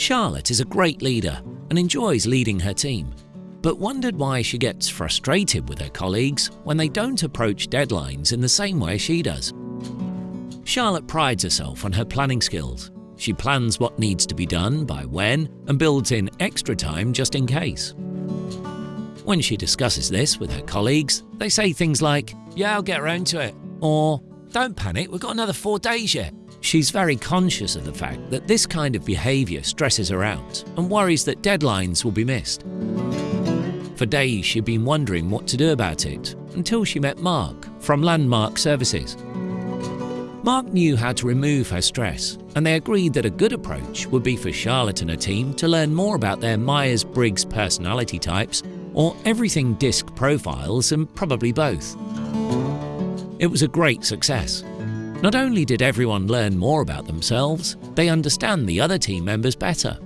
Charlotte is a great leader and enjoys leading her team, but wondered why she gets frustrated with her colleagues when they don't approach deadlines in the same way she does. Charlotte prides herself on her planning skills. She plans what needs to be done by when and builds in extra time just in case. When she discusses this with her colleagues, they say things like, Yeah, I'll get around to it, or Don't panic, we've got another four days yet. She's very conscious of the fact that this kind of behaviour stresses her out and worries that deadlines will be missed. For days, she'd been wondering what to do about it until she met Mark from Landmark Services. Mark knew how to remove her stress, and they agreed that a good approach would be for Charlotte and her team to learn more about their Myers Briggs personality types or Everything DiSC profiles and probably both. It was a great success. Not only did everyone learn more about themselves, they understand the other team members better.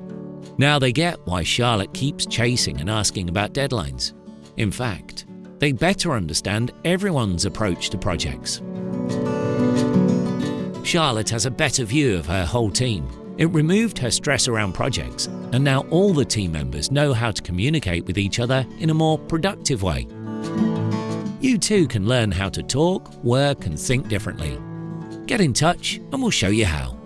Now they get why Charlotte keeps chasing and asking about deadlines. In fact, they better understand everyone's approach to projects. Charlotte has a better view of her whole team. It removed her stress around projects, and now all the team members know how to communicate with each other in a more productive way. You too can learn how to talk, work, and think differently. Get in touch, and we'll show you how.